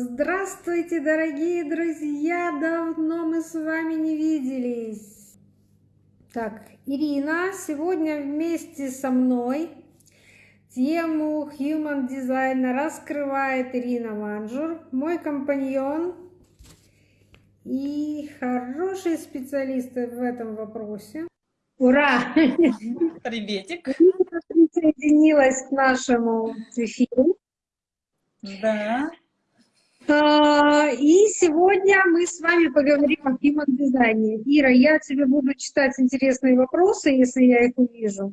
Здравствуйте, дорогие друзья! Давно мы с вами не виделись. Так, Ирина сегодня вместе со мной тему Human Design раскрывает Ирина Манжур, мой компаньон и хороший специалист в этом вопросе. Ура! Приветик! Присоединилась к нашему эфиру. Да. А, и сегодня мы с вами поговорим о human дизайне. Ира, я тебе буду читать интересные вопросы, если я их увижу.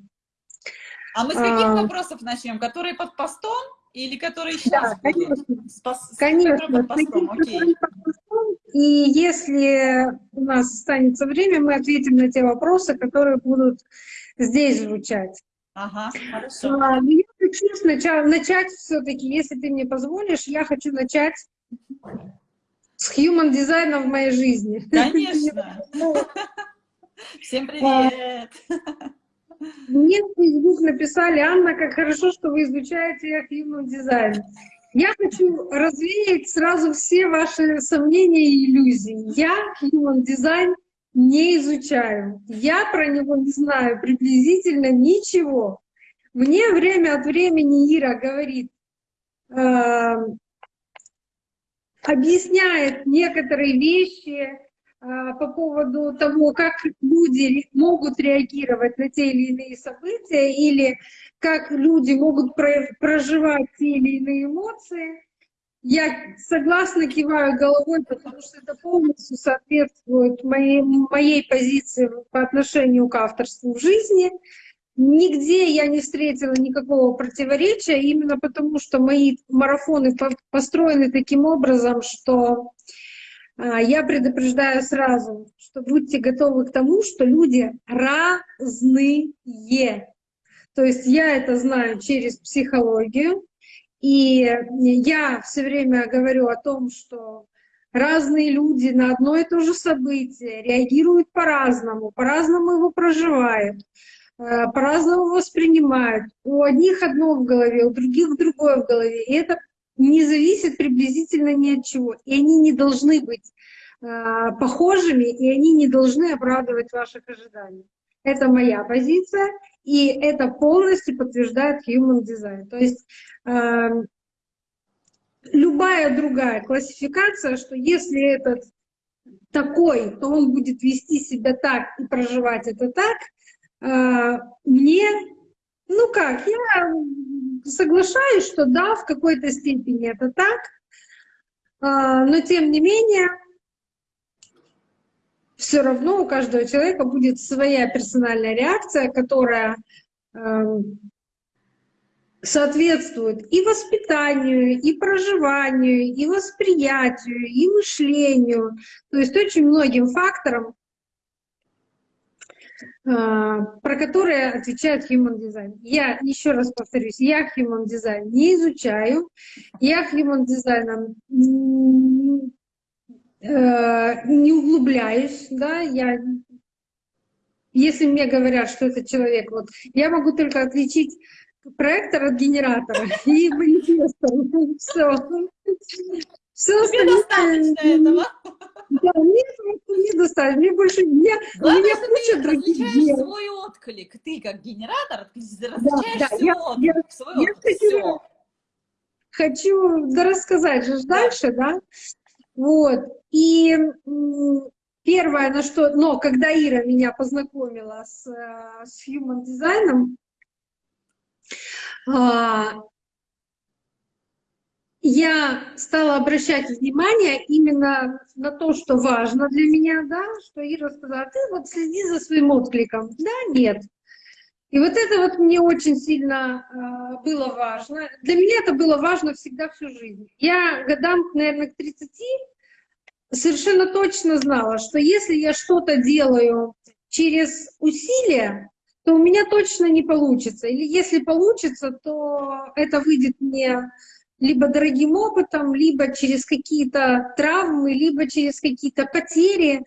А мы с каких а... вопросов начнем? Которые под постом или которые сейчас да, будут? Конечно, с, конечно под постом. Окей. Под постом. И если у нас останется время, мы ответим на те вопросы, которые будут здесь звучать. Ага, хорошо. А, я хочу сначала начать все-таки, если ты мне позволишь, я хочу начать с human дизайном в моей жизни. Конечно. Всем привет. Мне в Facebook написали, Анна, как хорошо, что вы изучаете human дизайн. Я хочу развеять сразу все ваши сомнения и иллюзии. Я human дизайн не изучаю. Я про него не знаю приблизительно ничего. Мне время от времени Ира говорит, э, объясняет некоторые вещи э, по поводу того, как люди могут реагировать на те или иные события, или как люди могут проживать те или иные эмоции. Я согласно киваю головой, потому что это полностью соответствует моей, моей позиции по отношению к авторству в жизни. Нигде я не встретила никакого противоречия, именно потому что мои марафоны построены таким образом, что а, я предупреждаю сразу, что будьте готовы к тому, что люди разные. То есть я это знаю через психологию, и я все время говорю о том, что разные люди на одно и то же событие реагируют по-разному, по-разному его проживают, по-разному воспринимают. У одних одно в голове, у других другое в голове. И это не зависит приблизительно ни от чего. И они не должны быть э, похожими, и они не должны оправдывать ваших ожиданий. Это моя позиция, и это полностью подтверждает Human Design. То есть э, любая другая классификация, что если этот такой, то он будет вести себя так и проживать это так, э, мне, ну как, я соглашаюсь, что да, в какой-то степени это так, э, но тем не менее все равно у каждого человека будет своя персональная реакция, которая э, соответствует и воспитанию, и проживанию, и восприятию, и мышлению, то есть очень многим факторам, про которые отвечает Human Design. Я еще раз повторюсь, я Human Design не изучаю, я Human Design Э, не углубляюсь, да, я, если мне говорят, что этот человек, вот, я могу только отличить проектор от генератора и манифестор, все. Все Тебе достаточно этого? Да, мне недостаточно, мне больше, мне, Главное, куча других дел. свой отклик, ты как генератор различаешь свой отклик, я, свой я отклик, хочу, все. хочу рассказать же дальше, да, вот. И первое, на что... Но когда Ира меня познакомила с, э, с human дизайном, а, я стала обращать внимание именно на то, что важно для меня, да, что Ира сказала, ты вот следи за своим откликом. Да, нет. И вот это вот мне очень сильно э, было важно. Для меня это было важно всегда всю жизнь. Я годам, наверное, к 30 совершенно точно знала, что если я что-то делаю через усилия, то у меня точно не получится. Или если получится, то это выйдет мне либо дорогим опытом, либо через какие-то травмы, либо через какие-то потери.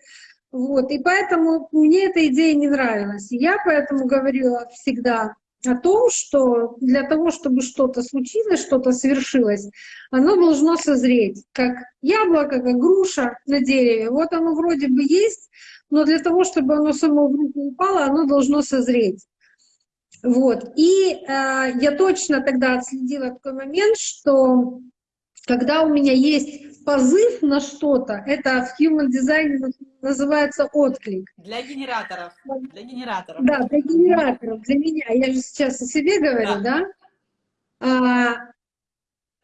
Вот. И поэтому мне эта идея не нравилась. Я поэтому говорила всегда, о том, что для того, чтобы что-то случилось, что-то свершилось, оно должно созреть, как яблоко, как груша на дереве. Вот оно вроде бы есть, но для того, чтобы оно само в руку упало, оно должно созреть. Вот. И э, я точно тогда отследила такой момент, что когда у меня есть позыв на что-то, это в Human Design называется отклик. Для генераторов. Для генераторов. Да, для генераторов, для меня. Я же сейчас о себе говорю, да? да? А,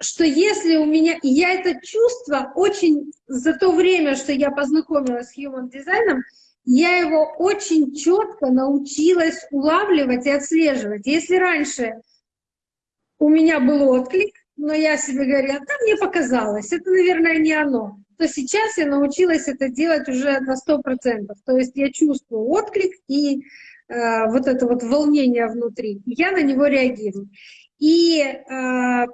что если у меня... И я это чувство очень... За то время, что я познакомилась с Human Design, я его очень четко научилась улавливать и отслеживать. Если раньше у меня был отклик, но я себе говорила, да, мне показалось, это, наверное, не оно. То сейчас я научилась это делать уже на сто процентов. То есть я чувствую отклик и э, вот это вот волнение внутри, я на него реагирую. И э,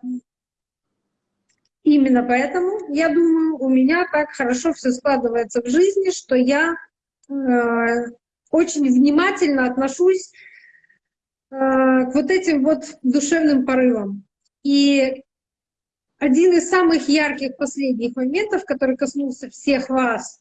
именно поэтому, я думаю, у меня так хорошо все складывается в жизни, что я очень внимательно отношусь э, к вот этим вот душевным порывам. И один из самых ярких последних моментов, который коснулся всех вас,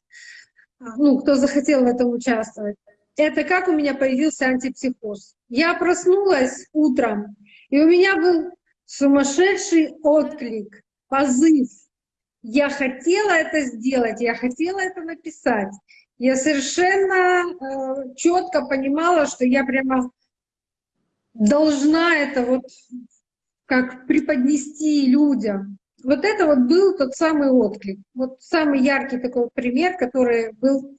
а, ну, кто захотел в этом участвовать, это как у меня появился антипсихоз. Я проснулась утром, и у меня был сумасшедший отклик, позыв. Я хотела это сделать, я хотела это написать. Я совершенно э, четко понимала, что я прямо должна это вот как преподнести людям. Вот это вот был тот самый отклик. Вот самый яркий такой пример, который был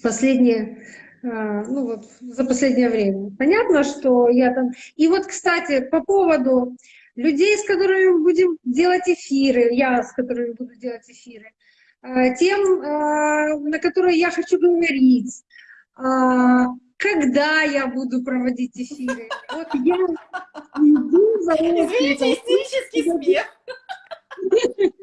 последние, а, ну вот за последнее время. Понятно, что я там... И вот, кстати, по поводу людей, с которыми мы будем делать эфиры, я с которыми буду делать эфиры, тем, а, на которые я хочу говорить, когда я буду проводить эфиры. Вот я иду за Извините, истерический смех.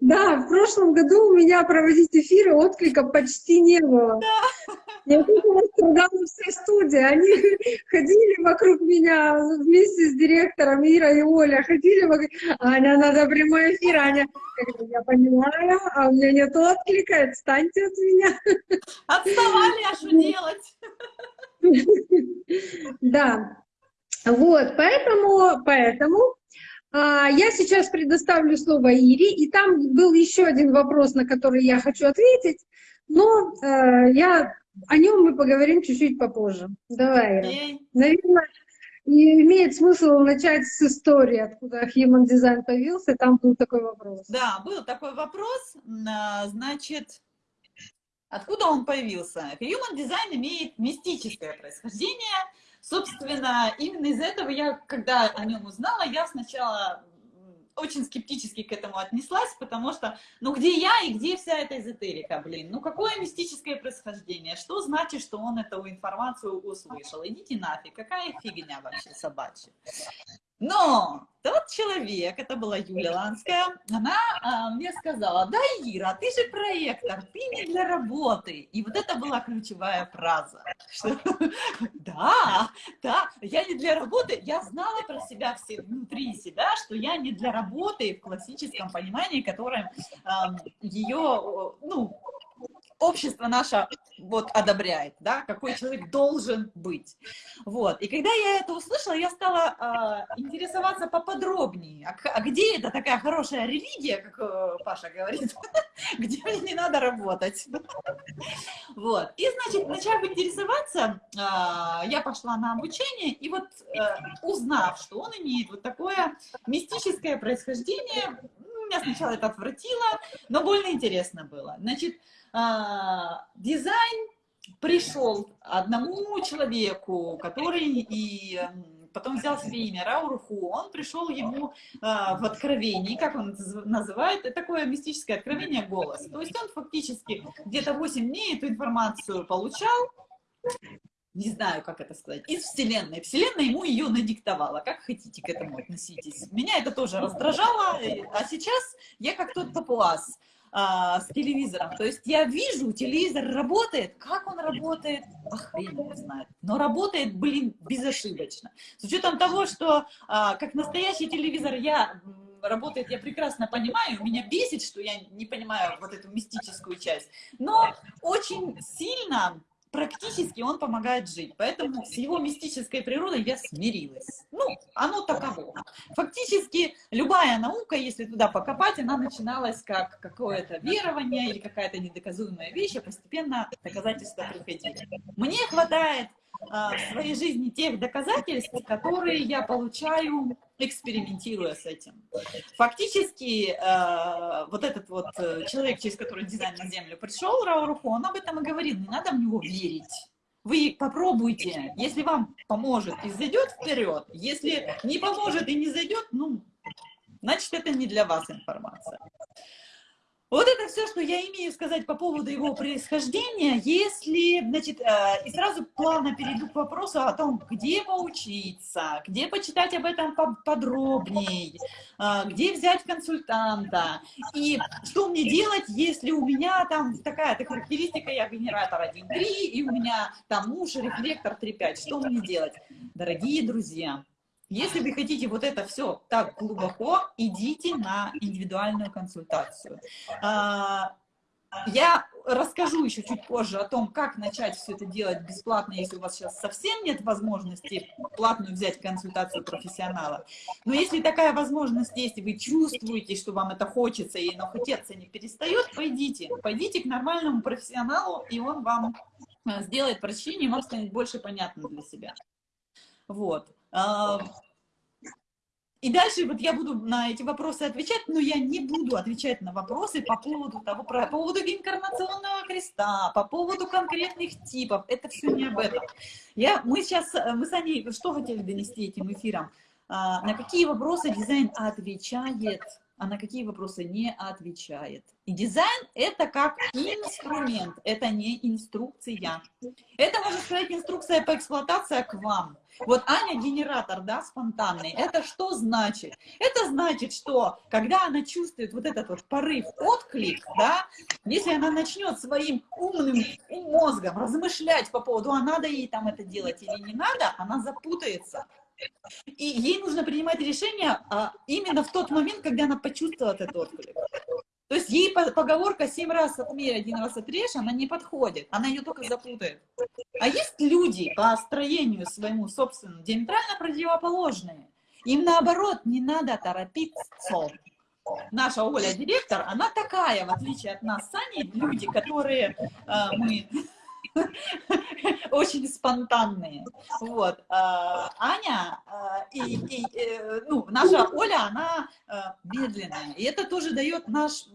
Да, в прошлом году у меня проводить эфиры отклика почти не было. Да. Я думала, страдала вся студия. Они ходили вокруг меня вместе с директором Ира и Оля. Ходили вокруг... Аня, надо прямой эфир. Аня, я понимаю, а у меня нет отклика. Отстаньте от меня. Отставали, а что делать? Да. Вот, поэтому, поэтому а, я сейчас предоставлю слово Ире, и там был еще один вопрос, на который я хочу ответить, но э, я, о нем мы поговорим чуть-чуть попозже. Давай, Ира. Наверное, и имеет смысл начать с истории, откуда Human Design появился, там был такой вопрос. Да, был такой вопрос, а, значит, откуда он появился? Human Design имеет мистическое происхождение, Собственно, именно из этого я, когда о нем узнала, я сначала очень скептически к этому отнеслась, потому что, ну где я и где вся эта эзотерика, блин? Ну какое мистическое происхождение? Что значит, что он эту информацию услышал? Идите нафиг, какая фигня вообще собачья? Но тот человек, это была Юля Ланская, она а, мне сказала, да, Ира, ты же проектор, ты не для работы. И вот это была ключевая фраза. Что, да, да, я не для работы. Я знала про себя все, внутри себя, что я не для работы в классическом понимании, которое а, ее, ну, общество наше вот одобряет, да, какой человек должен быть. Вот. И когда я это услышала, я стала э, интересоваться поподробнее, а, а где это такая хорошая религия, как э, Паша говорит, где мне не надо работать. Вот. И, значит, начав интересоваться, э, я пошла на обучение, и вот э, узнав, что он имеет вот такое мистическое происхождение, меня сначала это отвратило, но больно интересно было. Значит, а, дизайн пришел одному человеку, который и потом взял себе имя Раурху, он пришел ему а, в откровении, как он называет, такое мистическое откровение голос. То есть он фактически где-то 8 дней эту информацию получал, не знаю, как это сказать, из Вселенной. Вселенная ему ее надиктовала. Как хотите к этому относитесь. Меня это тоже раздражало, а сейчас я как тот папуас. а, с телевизором. То есть я вижу, телевизор работает, как он работает, а хрен знает. Но работает, блин, безошибочно. С учетом того, что а, как настоящий телевизор я работает, я прекрасно понимаю, меня бесит, что я не понимаю вот эту мистическую часть, но очень сильно практически он помогает жить. Поэтому с его мистической природой я смирилась. Ну, оно таково. Фактически любая наука, если туда покопать, она начиналась как какое-то верование или какая-то недоказуемая вещь, а постепенно доказательства приходили. Мне хватает в своей жизни тех доказательств, которые я получаю, экспериментируя с этим. Фактически, а, вот этот вот э, человек, через который дизайн на Землю пришел, Рауруху, он об этом и говорил, не надо в него верить. Вы попробуйте, если вам поможет и зайдет вперед, если не поможет и не зайдет, ну, значит, это не для вас информация. Вот это все, что я имею сказать по поводу его происхождения. Если, значит, э, и сразу плавно перейду к вопросу о том, где поучиться, где почитать об этом подробнее, э, где взять консультанта, и что мне делать, если у меня там такая-то характеристика, я генератор 1.3, и у меня там муж рефлектор 3.5, что мне делать? Дорогие друзья, если вы хотите вот это все так глубоко, идите на индивидуальную консультацию. А, я расскажу еще чуть позже о том, как начать все это делать бесплатно, если у вас сейчас совсем нет возможности платную взять консультацию профессионала. Но если такая возможность есть, и вы чувствуете, что вам это хочется, и но хотеться не перестает, пойдите. Пойдите к нормальному профессионалу, и он вам э, сделает прочтение, и вам станет больше понятно для себя. Вот. И дальше вот я буду на эти вопросы отвечать, но я не буду отвечать на вопросы по поводу того, по поводу инкарнационного креста, по поводу конкретных типов. Это все не об этом. Я, мы сейчас, мы с Аней что хотели донести этим эфиром? А, на какие вопросы дизайн отвечает, а на какие вопросы не отвечает. И дизайн – это как инструмент, это не инструкция. Это, можно сказать, инструкция по эксплуатации к вам. Вот Аня генератор, да, спонтанный. Это что значит? Это значит, что когда она чувствует вот этот вот порыв, отклик, да, если она начнет своим умным мозгом размышлять по поводу, а надо ей там это делать или не надо, она запутается. И ей нужно принимать решение а, именно в тот момент, когда она почувствовала этот отклик. То есть ей поговорка «семь раз отмерь, один раз отрежь», она не подходит, она ее только запутает. А есть люди по строению своему собственному диаметрально противоположные. Им наоборот не надо торопиться. Наша Оля, директор, она такая, в отличие от нас с Аней, люди, которые э, мы очень спонтанные. Вот. А, Аня а, и, и э, ну, наша Оля, она медленная. И это тоже дает наш,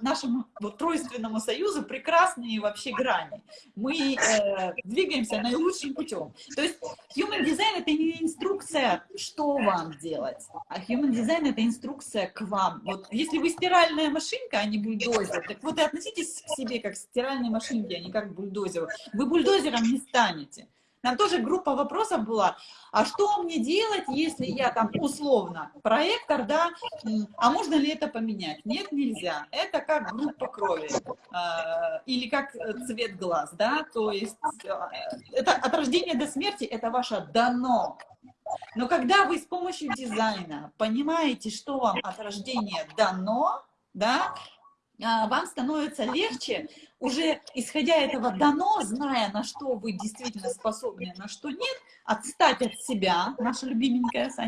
нашему тройственному союзу прекрасные вообще грани. Мы э, двигаемся наилучшим путем. То есть human design это не инструкция, что вам делать, а human design это инструкция к вам. Вот если вы стиральная машинка, а не бульдозер, так вот и относитесь к себе как к стиральной машинке, а не как к бульдозеру. Вы бульдозером не станете. Там тоже группа вопросов была, а что мне делать, если я там условно проектор, да, а можно ли это поменять? Нет, нельзя. Это как группа крови э, или как цвет глаз, да, то есть э, это от рождения до смерти это ваше дано. Но когда вы с помощью дизайна понимаете, что вам от рождения дано, да, а, вам становится легче, уже исходя этого дано, зная, на что вы действительно способны, на что нет, отстать от себя, наша любименькая с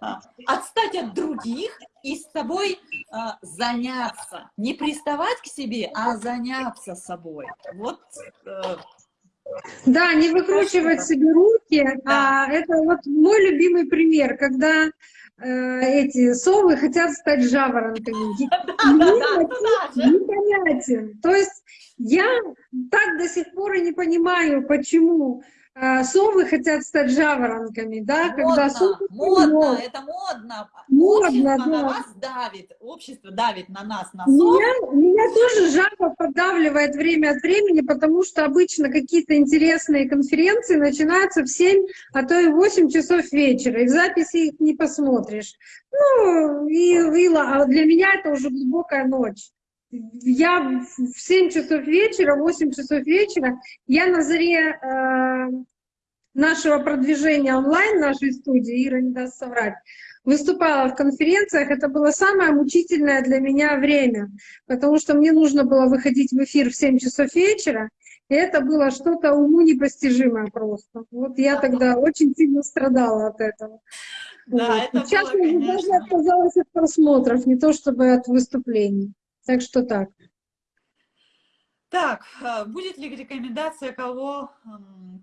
а, отстать от других и с собой а, заняться. Не приставать к себе, а заняться собой. Вот э, да, не выкручивать себе руки. Да. А, это вот мой любимый пример, когда Э, эти совы хотят стать жаворонками. Непонятен. То есть я так до сих пор и не понимаю, почему совы хотят стать жаворонками, да, модно, когда совы... Модно, это модно. Модно, общество да. на вас давит, общество давит на нас, на сов. Меня, меня тоже жаба поддавливает время от времени, потому что обычно какие-то интересные конференции начинаются в 7, а то и 8 часов вечера, и в записи их не посмотришь. Ну, и, и а для меня это уже глубокая ночь. Я в 7 часов вечера, 8 часов вечера, я на заре э, нашего продвижения онлайн, нашей студии, Ира не даст соврать, выступала в конференциях, это было самое мучительное для меня время, потому что мне нужно было выходить в эфир в 7 часов вечера, и это было что-то уму непостижимое просто. Вот я тогда очень сильно страдала от этого. Да, вот. это Сейчас было, я даже отказалась от просмотров, не то чтобы от выступлений. Так что так. Так, э, будет ли рекомендация кого,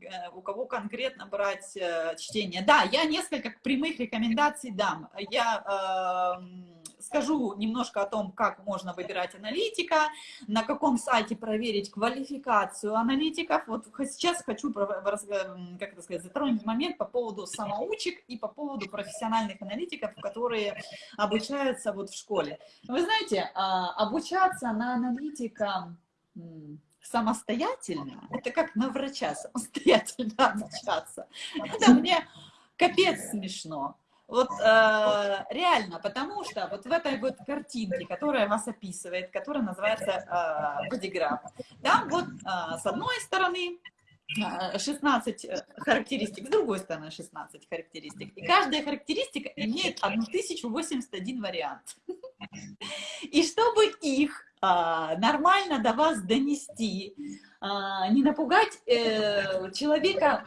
э, у кого конкретно брать э, чтение? Да, я несколько прямых рекомендаций дам. Я э, скажу немножко о том, как можно выбирать аналитика, на каком сайте проверить квалификацию аналитиков. Вот сейчас хочу, как это сказать, затронуть момент по поводу самоучек и по поводу профессиональных аналитиков, которые обучаются вот в школе. Вы знаете, а, обучаться на аналитика самостоятельно, это как на врача самостоятельно обучаться. Это мне капец смешно. Вот э, реально, потому что вот в этой вот картинке, которая вас описывает, которая называется э, бодиграф, там вот э, с одной стороны 16 э, характеристик, с другой стороны 16 характеристик. И каждая характеристика имеет 1081 вариант. И чтобы их а, нормально до вас донести, а, не напугать э, человека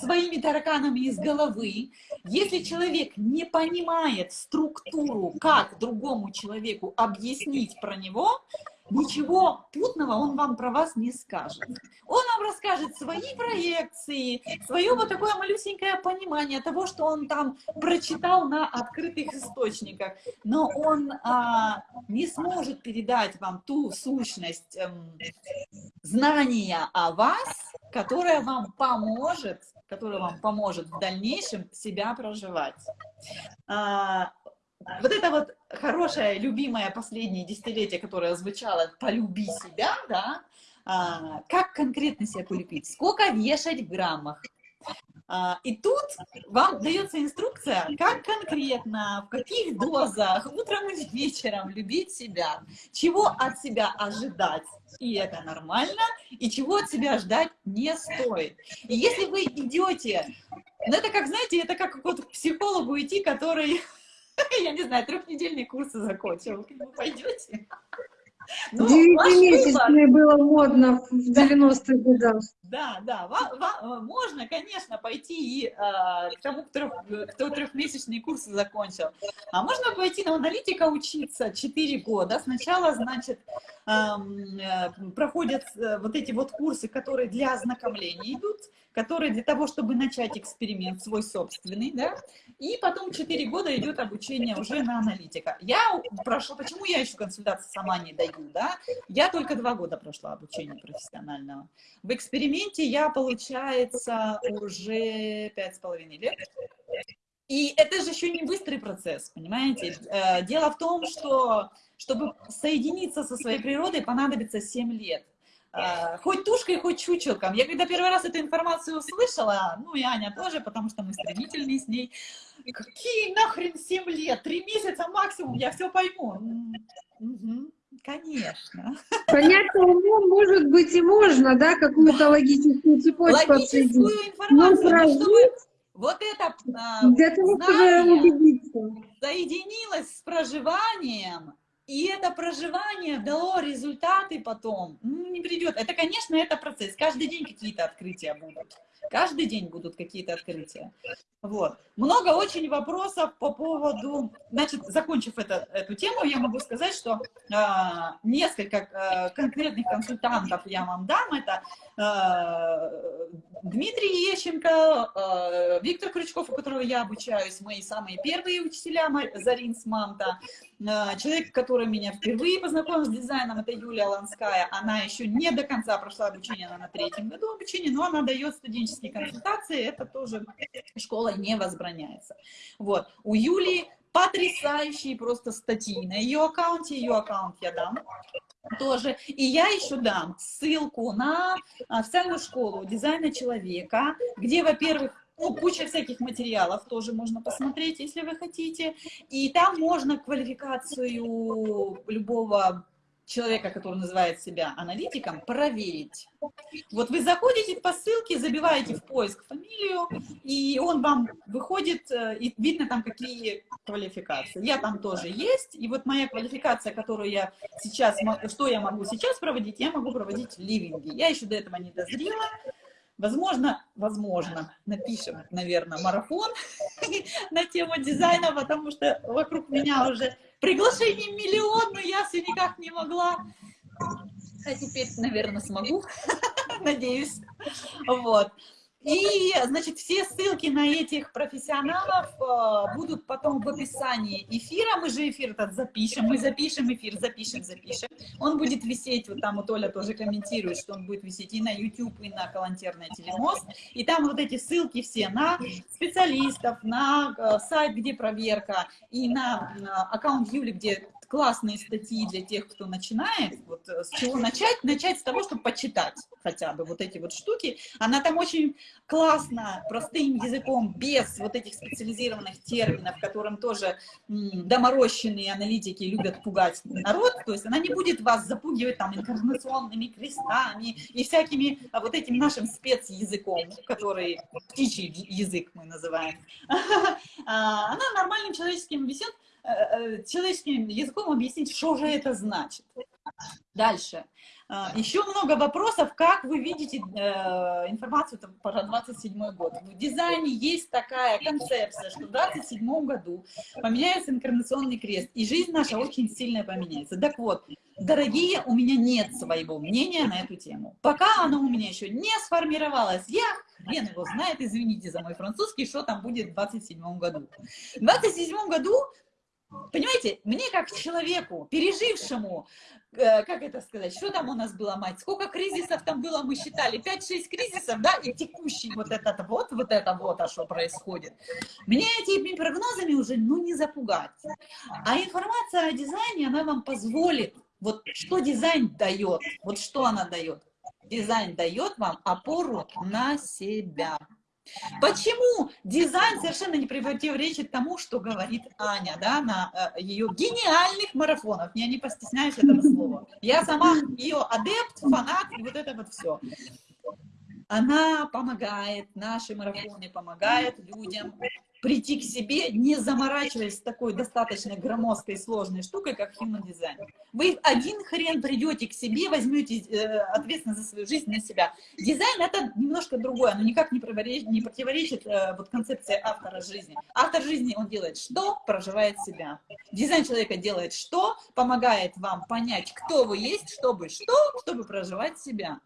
своими тараканами из головы. Если человек не понимает структуру, как другому человеку объяснить про него, ничего путного он вам про вас не скажет. Он вам расскажет свои проекции, свое вот такое малюсенькое понимание того, что он там прочитал на открытых источниках, но он а, не сможет передать вам ту сущность эм, знания о вас, которая вам поможет, которая вам поможет в дальнейшем себя проживать. А, вот это вот хорошее, любимое последнее десятилетие, которое звучало «полюби себя», да, а, как конкретно себя полюбить, сколько вешать в граммах. А, и тут вам дается инструкция, как конкретно, в каких дозах, утром и вечером любить себя, чего от себя ожидать, и это нормально, и чего от себя ждать не стоит. И если вы идете, ну это как, знаете, это как вот к психологу идти, который я не знаю, трехнедельные курсы закончил. Вы пойдете? Ну, Девятимесячные было модно в 90-х годах. Да, да, можно, конечно, пойти и а, к тому, кто, кто трехмесячные курсы закончил. А можно пойти на аналитика учиться 4 года. Сначала, значит, э, проходят э, вот эти вот курсы, которые для ознакомления идут, которые для того, чтобы начать эксперимент свой собственный, да, и потом 4 года идет обучение уже на аналитика. Я прошла, почему я еще консультации сама не даю, да, я только 2 года прошла обучение профессионального. В эксперименте я, получается, уже 5,5 лет. И это же еще не быстрый процесс, понимаете? Э, дело в том, что чтобы соединиться со своей природой, понадобится 7 лет. А, хоть тушкой, хоть чучелком. Я когда первый раз эту информацию услышала, ну и Аня тоже, потому что мы стремительные с ней, какие нахрен 7 лет, 3 месяца максимум, я все пойму. Угу, конечно. Понятно, умом, может быть, и можно, да, какую-то логическую цепочку Логическую информацию, чтобы вот это а, Для того, знание соединилось с проживанием, и это проживание дало результаты потом. Ну, не придет. Это, конечно, это процесс. Каждый день какие-то открытия будут. Каждый день будут какие-то открытия. Вот. Много очень вопросов по поводу... Значит, закончив это, эту тему, я могу сказать, что э, несколько э, конкретных консультантов я вам дам. Это э, Дмитрий Ещенко, э, Виктор Крючков, у которого я обучаюсь, мои самые первые учителя, Зарин Смамта. Э, человек, который меня впервые познакомил с дизайном, это Юлия Ланская. Она еще не до конца прошла обучение, она на третьем году обучения, но она дает студенческие консультации. Это тоже школа не возбраняется. Вот. У Юли потрясающие просто статьи на ее аккаунте, ее аккаунт я дам тоже. И я еще дам ссылку на официальную школу дизайна человека, где, во-первых, ну, куча всяких материалов тоже можно посмотреть, если вы хотите. И там можно квалификацию любого человека, который называет себя аналитиком, проверить. Вот вы заходите по ссылке, забиваете в поиск фамилию, и он вам выходит, э, и видно там какие квалификации. Я там тоже есть, и вот моя квалификация, которую я сейчас, что я могу сейчас проводить, я могу проводить ливинги. Я еще до этого не дозрела, Возможно, возможно, напишем, наверное, марафон на тему дизайна, потому что вокруг меня уже приглашений миллион, но я все никак не могла. А теперь, наверное, смогу, надеюсь. Вот. И, значит, все ссылки на этих профессионалов э, будут потом в описании эфира. Мы же эфир этот запишем, мы запишем эфир, запишем, запишем. Он будет висеть, вот там вот Оля тоже комментирует, что он будет висеть и на YouTube, и на Калантерная телемост. И там вот эти ссылки все на специалистов, на э, сайт, где проверка, и на, на аккаунт Юли, где классные статьи для тех, кто начинает. Вот э, с чего начать? Начать с того, чтобы почитать хотя бы вот эти вот штуки. Она там очень классно, простым языком, без вот этих специализированных терминов, которым тоже доморощенные аналитики любят пугать народ. То есть она не будет вас запугивать там инкарнационными крестами и всякими а, вот этим нашим спецязыком, который птичий язык мы называем. А, она нормальным человеческим э, человеческим языком объяснить, что же это значит. Дальше. А, Еще много вопросов, как вы видите э, информацию там, про 27 год. В дизайне есть такая концепция, что в 27 году поменяется инкарнационный крест, и жизнь наша очень сильно поменяется. Так вот, дорогие, у меня нет своего мнения на эту тему. Пока оно у меня еще не сформировалось, я хрен его знает, извините за мой французский, что там будет в 27 году. В 27 году Понимаете, мне как человеку, пережившему, э, как это сказать, что там у нас было, мать, сколько кризисов там было, мы считали, 5-6 кризисов, да, и текущий вот этот вот, вот это вот, а что происходит. Мне этими прогнозами уже, ну, не запугать. А информация о дизайне, она вам позволит, вот что дизайн дает, вот что она дает. Дизайн дает вам опору на себя. Почему дизайн совершенно не противоречит тому, что говорит Аня, да, на э, ее гениальных марафонах. Я не постесняюсь этого слова. Я сама ее адепт, фанат, и вот это вот все. Она помогает, наши марафоны помогают людям прийти к себе, не заморачиваясь такой достаточно громоздкой сложной штукой, как human design. Вы один хрен придете к себе, возьмете э, ответственность за свою жизнь на себя. Дизайн это немножко другое, но никак не противоречит, не противоречит э, вот концепции автора жизни. Автор жизни, он делает что? Проживает себя. Дизайн человека делает что? Помогает вам понять, кто вы есть, чтобы что? Чтобы проживать себя.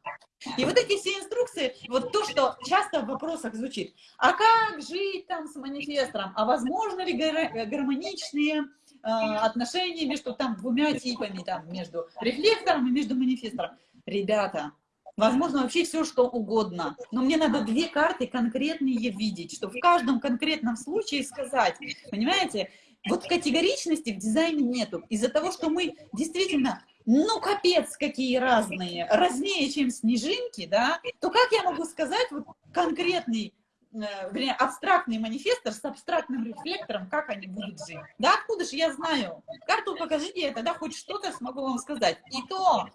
И вот эти все инструкции, вот то, что часто в вопросах звучит, а как жить там с манифестором, а возможно ли гармоничные э, отношения между там двумя типами, там, между рефлектором и между манифестором? Ребята, возможно вообще все, что угодно, но мне надо две карты конкретные видеть, чтобы в каждом конкретном случае сказать, понимаете, вот категоричности в дизайне нету, из-за того, что мы действительно ну, капец, какие разные, разнее, чем снежинки, да, то как я могу сказать вот конкретный, э, вернее, абстрактный манифестор с абстрактным рефлектором, как они будут жить? Да, откуда же я знаю? Карту покажите, я тогда хоть что-то смогу вам сказать. И то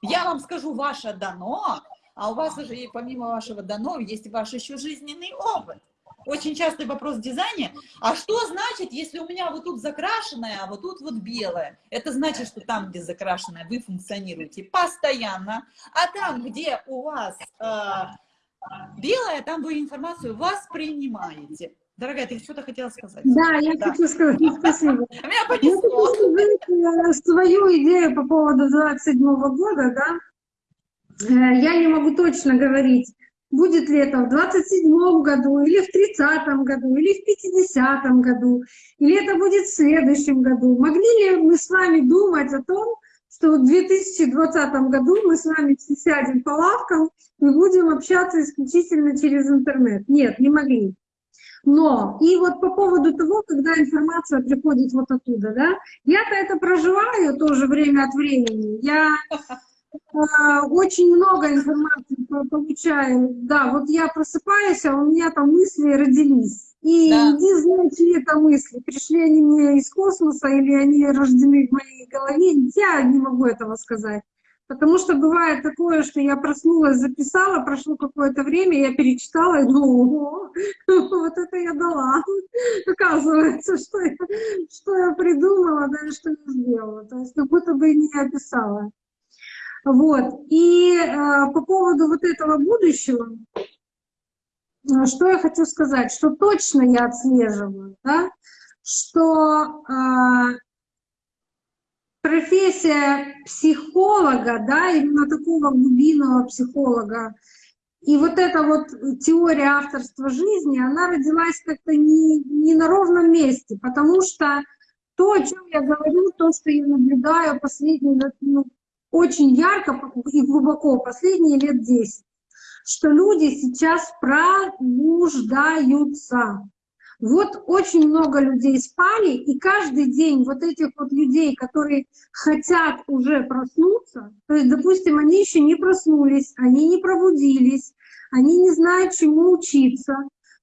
я вам скажу ваше дано, а у вас уже помимо вашего дано есть ваш еще жизненный опыт очень частый вопрос в дизайне, а что значит, если у меня вот тут закрашенное, а вот тут вот белое? Это значит, что там, где закрашенное, вы функционируете постоянно, а там, где у вас э, белое, там вы информацию воспринимаете. Дорогая, ты что-то хотела сказать? Да, я да. хочу сказать, спасибо. Меня понесло. Я свою идею по поводу 27 -го года, да, э, я не могу точно говорить, будет ли это в 27 году, или в 30 году, или в 50 году, или это будет в следующем году. Могли ли мы с вами думать о том, что в 2020 году мы с вами все сядем по лавкам и будем общаться исключительно через интернет? Нет, не могли. Но, и вот по поводу того, когда информация приходит вот оттуда, да, я-то это проживаю тоже время от времени. Я очень много информации получаю. Да, вот я просыпаюсь, а у меня там мысли родились. И да. иди знай, чьи это мысли. Пришли они мне из космоса или они рождены в моей голове. Я не могу этого сказать. Потому что бывает такое, что я проснулась, записала, прошло какое-то время, я перечитала и думаю, вот это я дала. Оказывается, что я, что я придумала, да, и что я сделала. То есть как будто бы не описала. Вот. И э, по поводу вот этого будущего, э, что я хочу сказать, что точно я отслеживаю, да, что э, профессия психолога, да, именно такого глубинного психолога, и вот эта вот теория авторства жизни, она родилась как-то не, не на ровном месте, потому что то, о чем я говорю, то, что я наблюдаю последние, ну, очень ярко и глубоко последние лет 10, что люди сейчас пробуждаются. Вот очень много людей спали, и каждый день вот этих вот людей, которые хотят уже проснуться, то есть, допустим, они еще не проснулись, они не пробудились, они не знают, чему учиться,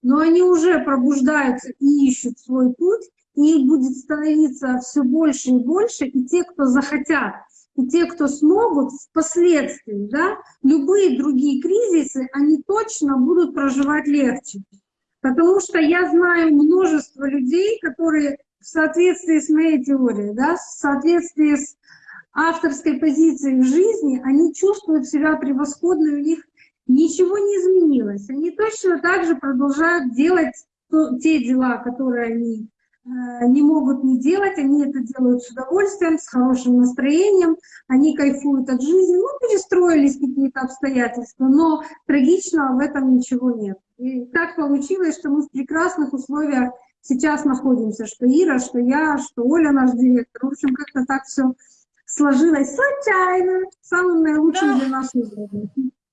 но они уже пробуждаются и ищут свой путь, и их будет становиться все больше и больше, и те, кто захотят, и те, кто смогут впоследствии, да, любые другие кризисы, они точно будут проживать легче. Потому что я знаю множество людей, которые в соответствии с моей теорией, да, в соответствии с авторской позицией в жизни, они чувствуют себя превосходно, у них ничего не изменилось. Они точно так же продолжают делать те дела, которые они не могут не делать, они это делают с удовольствием, с хорошим настроением, они кайфуют от жизни, ну, перестроились какие-то обстоятельства, но трагичного в этом ничего нет. И так получилось, что мы в прекрасных условиях сейчас находимся, что Ира, что я, что Оля наш директор. В общем, как-то так все сложилось случайно, самым наилучшим да. для нас.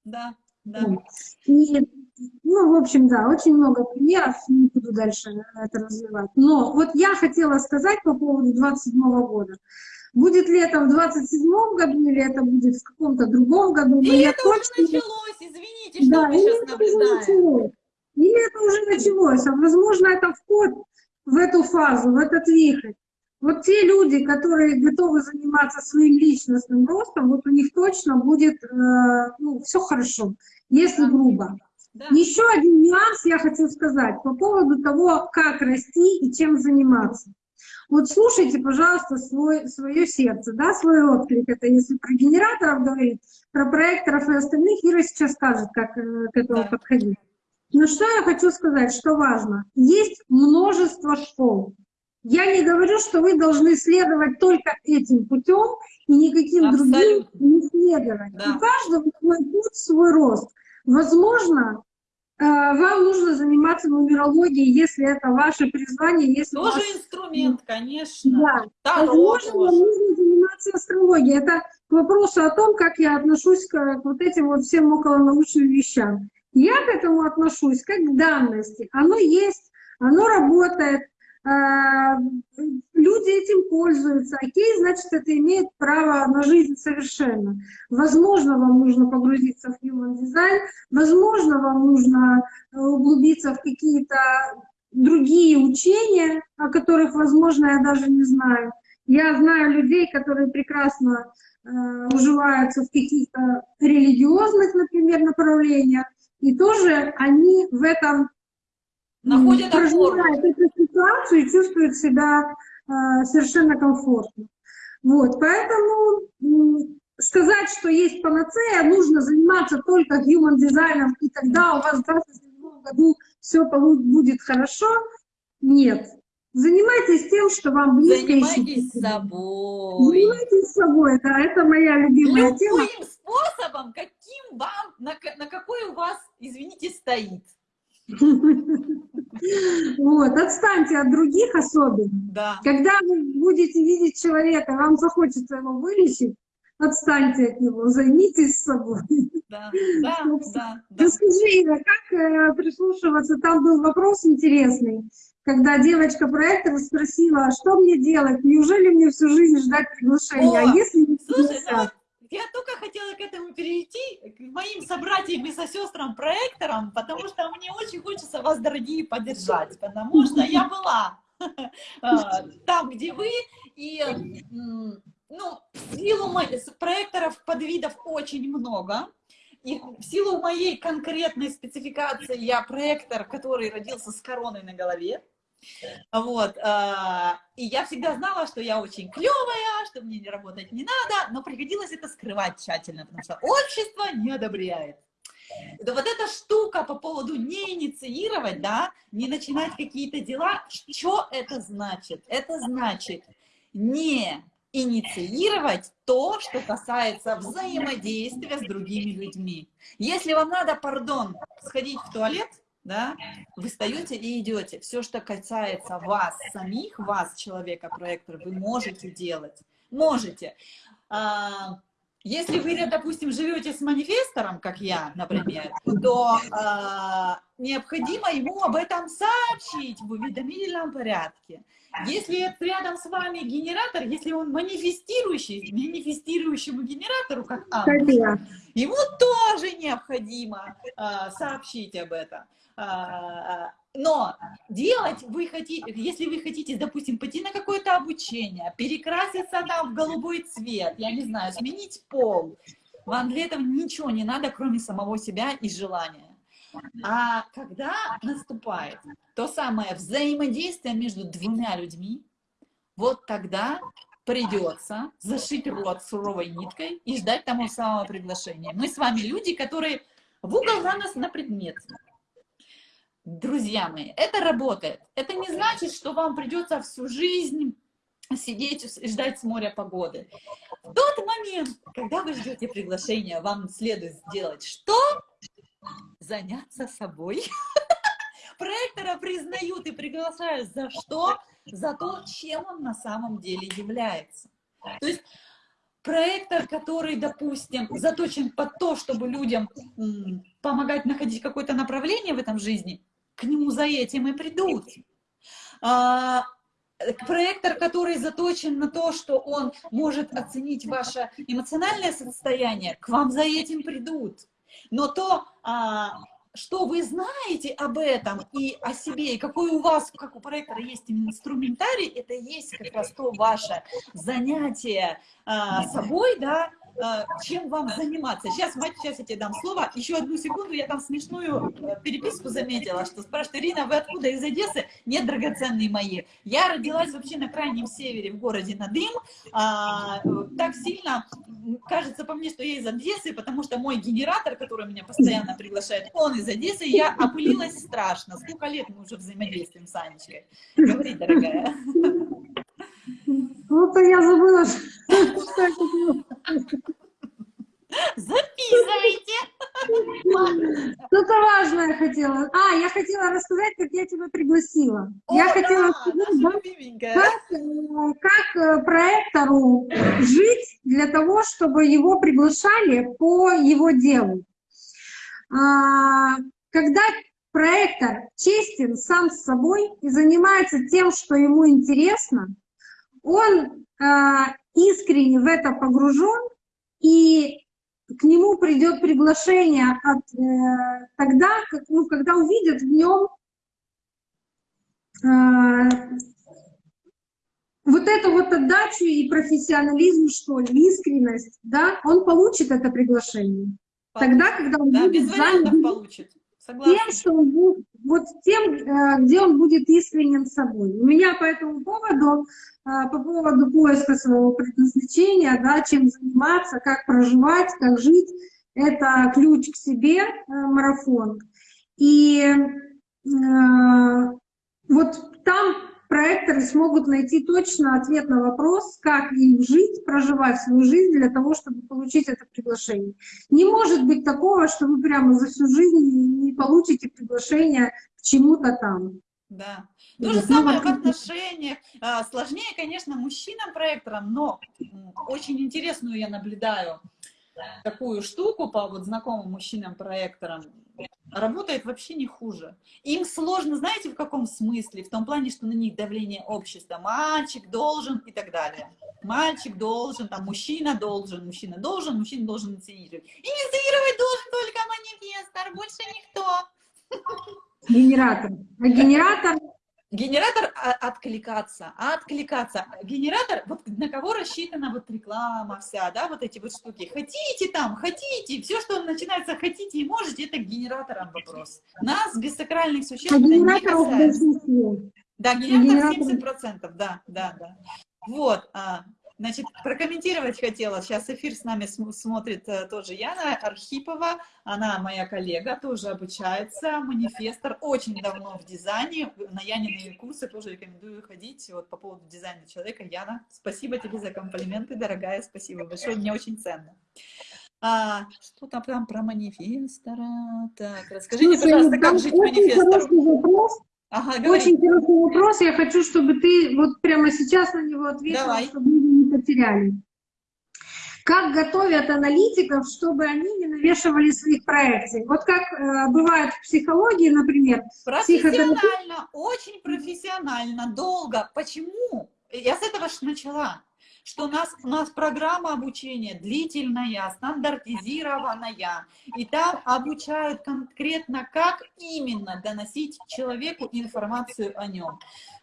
Да, да. И ну, в общем, да, очень много примеров, не буду дальше это развивать. Но вот я хотела сказать по поводу 27 -го года. Будет ли это в 27 году, или это будет в каком-то другом году. Или это точно... уже началось, извините, что да, мы сейчас наблюдаем. Или это уже началось, а возможно, это вход в эту фазу, в этот вихрь. Вот те люди, которые готовы заниматься своим личностным ростом, вот у них точно будет э, ну, все хорошо, если грубо. Да. Еще один нюанс я хочу сказать по поводу того, как расти и чем заниматься. Вот слушайте, пожалуйста, свой, свое сердце, да, свой отклик. Это если про генераторов говорить, про проекторов и остальных, Ира сейчас скажет, как э, к этому да. подходить. Но что я хочу сказать, что важно. Есть множество школ. Я не говорю, что вы должны следовать только этим путем и никаким Абсолютно. другим не следовать. Да. У каждого свой путь, свой рост. Возможно, э, вам нужно заниматься нумерологией, если это ваше призвание. Если Тоже ваш... инструмент, конечно. Да. Таро Возможно, вам нужно заниматься астрологией. Это к вопросу о том, как я отношусь к вот этим вот всем околонаучным вещам. Я к этому отношусь как к данности. Оно есть, оно работает. А, люди этим пользуются, окей, значит, это имеет право на жизнь совершенно. Возможно, вам нужно погрузиться в human design, возможно, вам нужно э, углубиться в какие-то другие учения, о которых, возможно, я даже не знаю. Я знаю людей, которые прекрасно э, уживаются в каких-то религиозных, например, направлениях, и тоже они в этом находят опору. эту ситуацию и чувствуют себя э, совершенно комфортно. Вот, поэтому сказать, что есть панацея, нужно заниматься только human дизайном, и тогда у вас в 2027 году все будет хорошо. Нет. Занимайтесь тем, что вам близко. Занимайтесь собой. Занимайтесь собой, да, это моя любимая Любым тема. Любым способом, каким вам, на, на какой у вас, извините, стоит. Вот, отстаньте от других особенно. Да. Когда вы будете видеть человека, вам захочется его вылечить, отстаньте от него, займитесь собой. Да, да, да. да. Расскажи, Ира, как э, прислушиваться? Там был вопрос интересный, когда девочка-проектор спросила, что мне делать, неужели мне всю жизнь ждать приглашения? О, а если не слушай, ну, я только хотела к этому перейти. В моим собратьям и сестрам проекторам, потому что мне очень хочется вас, дорогие, поддержать, потому что я была а, там, где вы, и ну, в силу проекторов подвидов очень много, и в силу моей конкретной спецификации я проектор, который родился с короной на голове, вот, э, и я всегда знала, что я очень клевая, что мне не работать не надо, но приходилось это скрывать тщательно, потому что общество не одобряет. Да вот эта штука по поводу не инициировать, да, не начинать какие-то дела, что это значит? Это значит не инициировать то, что касается взаимодействия с другими людьми. Если вам надо, пардон, сходить в туалет, да, вы встаете и идете. Все, что касается вас самих, вас, человека, проектора, вы можете делать. Можете. А, если вы, допустим, живете с манифестором, как я, например, то э, необходимо ему об этом сообщить в уведомительном порядке. Если рядом с вами генератор, если он манифестирующий, манифестирующему генератору, как Амбус, ему тоже необходимо э, сообщить об этом. Э, но делать вы хотите, если вы хотите, допустим, пойти на какое-то обучение, перекраситься там в голубой цвет, я не знаю, сменить пол, вам для этого ничего не надо, кроме самого себя и желания. А когда наступает то самое взаимодействие между двумя людьми, вот тогда придется зашить рот суровой ниткой и ждать того самого приглашения. Мы с вами люди, которые в угол за нас на предмет. Друзья мои, это работает. Это не значит, что вам придется всю жизнь сидеть и ждать с моря погоды. В тот момент, когда вы ждете приглашения, вам следует сделать что? Заняться собой. Проектора признают и приглашают за что? За то, чем он на самом деле является. То есть проектор, который, допустим, заточен под то, чтобы людям помогать находить какое-то направление в этом жизни, к нему за этим и придут. А, проектор, который заточен на то, что он может оценить ваше эмоциональное состояние, к вам за этим придут. Но то, а, что вы знаете об этом и о себе, и какой у вас, как у проектора есть инструментарий, это есть как раз то ваше занятие а, собой, да, чем вам заниматься. Сейчас, мать, сейчас я тебе дам слово. Еще одну секунду, я там смешную э, переписку заметила, что спрашивает, Ирина, вы откуда из Одессы? Нет, драгоценные мои. Я родилась вообще на крайнем севере, в городе Надым. А, так сильно кажется по мне, что я из Одессы, потому что мой генератор, который меня постоянно приглашает, он из Одессы. Я опылилась страшно. Сколько лет мы уже взаимодействуем с Анечкой? Говори, дорогая. Ну, то я забыла, что это Записывайте. Что-то важное хотела. А, я хотела рассказать, как я тебя пригласила. О, я да, хотела сказать, как, э, как э, проектору жить для того, чтобы его приглашали по его делу. А, когда проектор честен сам с собой и занимается тем, что ему интересно, он а, искренне в это погружен, и к нему придет приглашение от, э, тогда, как, ну, когда увидят в нем э, вот эту вот отдачу и профессионализм, что ли, искренность, да, он получит это приглашение. Получит. Тогда, когда он да, будет без занят получит. Тем, что он будет, вот тем, э, где он будет искренен собой. У меня по этому поводу а, по поводу поиска своего предназначения, да, чем заниматься, как проживать, как жить. Это ключ к себе, э, марафон. И э, вот там проекторы смогут найти точно ответ на вопрос, как им жить, проживать свою жизнь для того, чтобы получить это приглашение. Не может быть такого, что вы прямо за всю жизнь не получите приглашение к чему-то там. Да. То же самое в отношениях. А, сложнее, конечно, мужчинам-проекторам, но очень интересную я наблюдаю такую штуку по вот знакомым мужчинам-проекторам. Работает вообще не хуже. Им сложно, знаете, в каком смысле? В том плане, что на них давление общества. Мальчик должен и так далее. Мальчик должен, там, мужчина должен, мужчина должен, мужчина должен инициировать. Инициировать должен манифестор, больше никто. Генератор. А генератор Генератор а, откликаться, откликаться. Генератор, вот на кого рассчитана вот реклама вся, да, вот эти вот штуки. Хотите там, хотите, все, что начинается хотите и можете, это к генераторам вопрос. Нас, без сакральных существ, а не касается. Да, генератор, генератор 70%, да, да, да. Вот, а, Значит, прокомментировать хотела. Сейчас эфир с нами смотрит э, тоже Яна Архипова. Она моя коллега, тоже обучается, манифестор. Очень давно в дизайне. На Янины курсы тоже рекомендую ходить. Вот по поводу дизайна человека. Яна, спасибо тебе за комплименты, дорогая. Спасибо большое. Мне очень ценно. А, что там, там про манифестора? Так, расскажите, пожалуйста, как жить манифестору? Ага, Очень интересный вопрос. Я хочу, чтобы ты вот прямо сейчас на него ответила, Давай. чтобы мы не потеряли. Как готовят аналитиков, чтобы они не навешивали своих проекций? Вот как э, бывает в психологии, например. Профессионально, психотерапевт... очень профессионально, долго. Почему? Я с этого же начала что у нас, у нас программа обучения длительная, стандартизированная, и там обучают конкретно, как именно доносить человеку информацию о нем.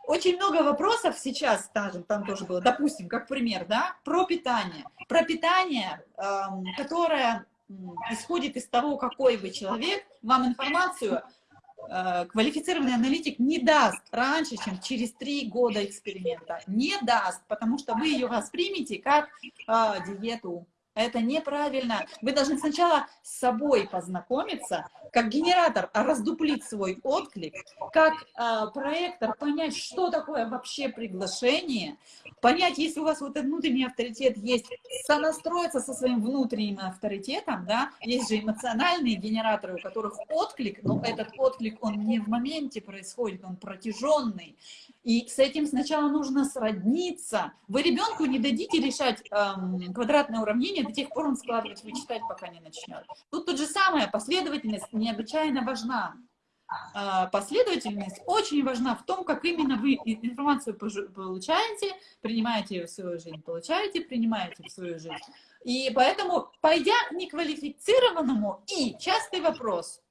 Очень много вопросов сейчас, скажем, там тоже было, допустим, как пример, да, про питание. Про питание, эм, которое исходит из того, какой вы человек, вам информацию квалифицированный аналитик не даст раньше, чем через три года эксперимента. Не даст, потому что вы ее воспримете как э, диету, это неправильно. Вы должны сначала с собой познакомиться, как генератор раздуплить свой отклик, как э, проектор понять, что такое вообще приглашение, понять, если у вас вот этот внутренний авторитет есть, сонастроиться со своим внутренним авторитетом, да, есть же эмоциональные генераторы, у которых отклик, но этот отклик, он не в моменте происходит, он протяженный, и с этим сначала нужно сродниться. Вы ребенку не дадите решать эм, квадратное уравнение до тех пор, он складывать, вычитать, пока не начнет. Тут то же самое, последовательность необычайно важна. Э, последовательность очень важна в том, как именно вы информацию получаете, принимаете ее в свою жизнь, получаете, принимаете в свою жизнь. И поэтому, пойдя неквалифицированному, и частый вопрос,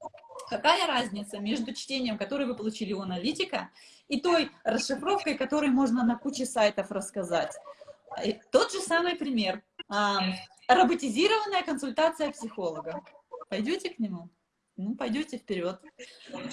какая разница между чтением, которое вы получили у аналитика, и той расшифровкой, которой можно на куче сайтов рассказать. Тот же самый пример. А, роботизированная консультация психолога. Пойдете к нему? Ну, пойдете вперед.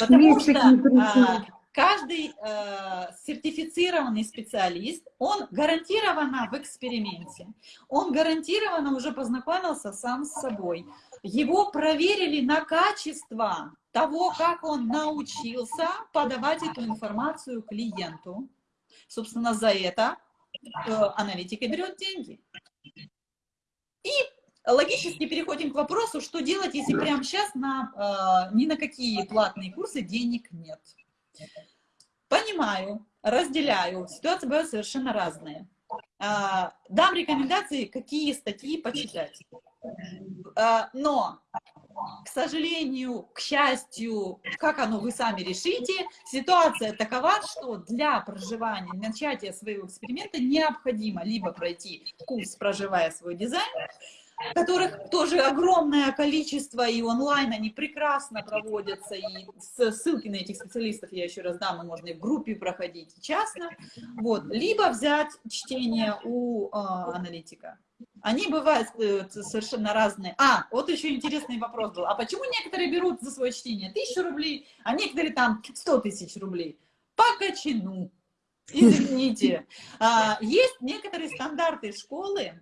Потому что а, каждый э, сертифицированный специалист, он гарантированно в эксперименте, он гарантированно уже познакомился сам с собой. Его проверили на качество того, как он научился подавать эту информацию клиенту. Собственно, за это э, аналитика берет деньги. И логически переходим к вопросу, что делать, если прямо сейчас на, э, ни на какие платные курсы денег нет. Понимаю, разделяю, ситуации бывают совершенно разные. Э, дам рекомендации, какие статьи почитать. Э, но к сожалению, к счастью, как оно вы сами решите, ситуация такова, что для проживания, начатия своего эксперимента необходимо либо пройти курс «Проживая свой дизайн», которых тоже огромное количество, и онлайн они прекрасно проводятся, и ссылки на этих специалистов я еще раз дам, и можно и в группе проходить, частно, вот, либо взять чтение у э, аналитика. Они бывают э, совершенно разные. А, вот еще интересный вопрос был. А почему некоторые берут за свое чтение тысячу рублей, а некоторые там сто тысяч рублей? По качину. Извините. А, есть некоторые стандарты школы,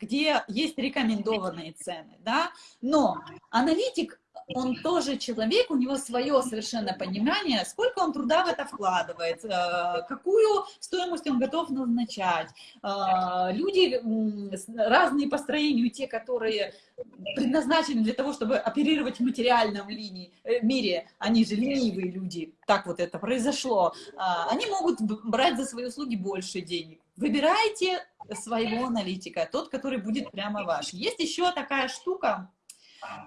где есть рекомендованные цены, да, но аналитик он тоже человек, у него свое совершенно понимание, сколько он труда в это вкладывает, э, какую стоимость он готов назначать. Э, люди разные по строению, те, которые предназначены для того, чтобы оперировать в материальном линии, э, мире, они же ленивые люди, так вот это произошло, они могут брать за свои услуги больше денег. Выбирайте своего аналитика, тот, который будет прямо ваш. Есть еще такая штука,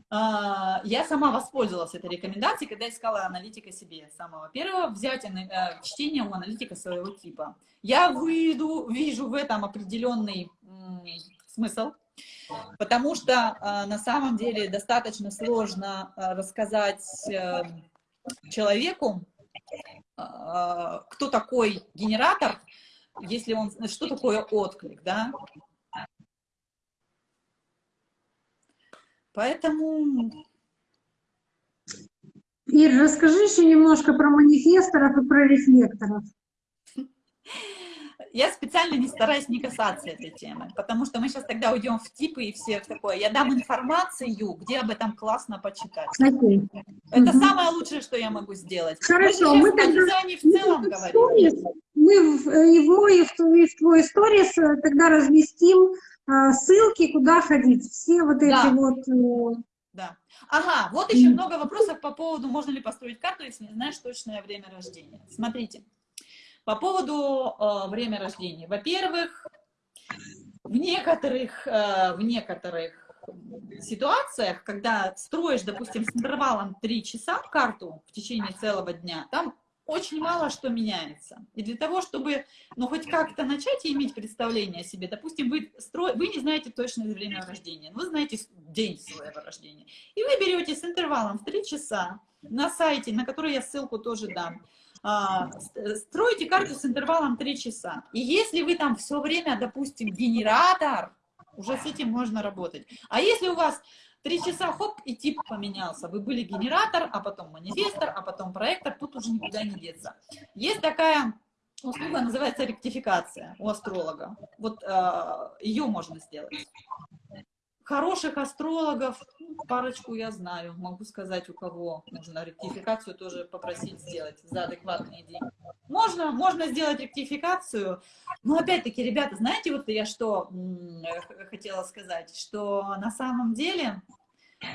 а, я сама воспользовалась этой рекомендацией, когда искала аналитика себе самого первого, взять э, чтение у аналитика своего типа. Я выйду, вижу в этом определенный смысл, Потому что на самом деле достаточно сложно рассказать человеку, кто такой генератор, если он, что такое отклик, да? Поэтому... Ир, расскажи еще немножко про манифесторов и про рефлекторов. Я специально не стараюсь не касаться этой темы, потому что мы сейчас тогда уйдем в типы и все такое. Я дам информацию, где об этом классно почитать. Okay. Это угу. самое лучшее, что я могу сделать. Хорошо, мы, мы тогда... в целом мы говорим. Мы в, и в мой, и в твой, и в твой сторис э, тогда разместим а, ссылки, куда ходить. Все вот эти да. вот... Э, да. Ага, вот еще много вопросов по поводу, можно ли построить карту, если не знаешь точное время рождения. Смотрите, по поводу э, время рождения. Во-первых, в некоторых, э, в некоторых ситуациях, когда строишь, допустим, с интервалом 3 часа карту в течение целого дня, там очень мало что меняется. И для того, чтобы, ну, хоть как-то начать иметь представление о себе, допустим, вы, стро... вы не знаете точное время рождения, вы знаете день своего рождения, и вы берете с интервалом в 3 часа на сайте, на который я ссылку тоже дам, а, строите карту с интервалом 3 часа. И если вы там все время, допустим, генератор, уже с этим можно работать. А если у вас Три часа, хоп, и тип поменялся. Вы были генератор, а потом манифестор, а потом проектор, тут уже никуда не деться. Есть такая услуга, называется ректификация у астролога. Вот э, ее можно сделать. Хороших астрологов, парочку я знаю, могу сказать, у кого можно ректификацию тоже попросить сделать за адекватные деньги. Можно, можно сделать ректификацию, но опять-таки, ребята, знаете, вот я что хотела сказать, что на самом деле,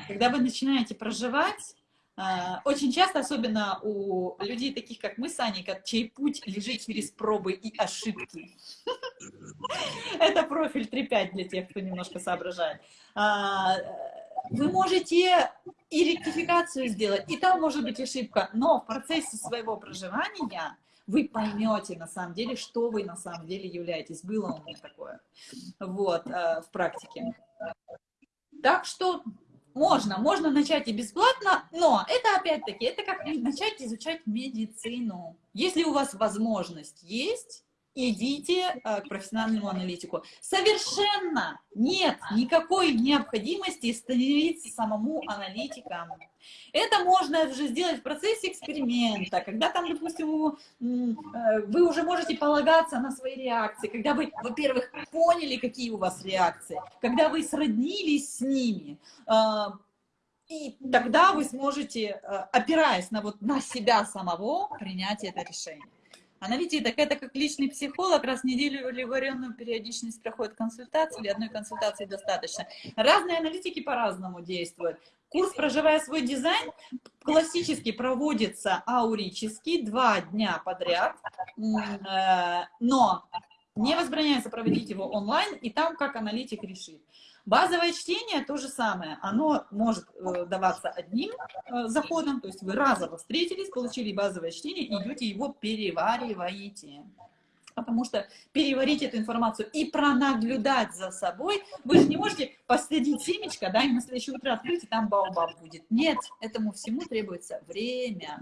когда вы начинаете проживать, очень часто, особенно у людей таких, как мы с Аней, чей путь лежит через пробы и ошибки. Это профиль 3.5 для тех, кто немножко соображает. А, вы можете и ректификацию сделать, и там может быть ошибка, но в процессе своего проживания вы поймете на самом деле, что вы на самом деле являетесь. Было у меня такое вот, э, в практике. Так что можно, можно начать и бесплатно, но это опять-таки, это как начать изучать медицину. Если у вас возможность есть, идите э, к профессиональному аналитику. Совершенно нет никакой необходимости становиться самому аналитиком. Это можно уже сделать в процессе эксперимента, когда там, допустим, э, вы уже можете полагаться на свои реакции, когда вы, во-первых, поняли, какие у вас реакции, когда вы сроднились с ними, э, и тогда вы сможете, опираясь на, вот, на себя самого, принять это решение. Аналитик, так это как личный психолог, раз в неделю или варенную периодичность проходит консультации, или одной консультации достаточно. Разные аналитики по-разному действуют. Курс «Проживая свой дизайн» классически проводится аурически два дня подряд, э, но не возбраняется проводить его онлайн, и там как аналитик решит. Базовое чтение то же самое. Оно может э, даваться одним э, заходом, то есть вы разово встретились, получили базовое чтение, идете его перевариваете. Потому что переварить эту информацию и пронаблюдать за собой, вы же не можете посадить семечко, да, и на следующее утро открыть, и там баобаб будет. Нет, этому всему требуется время.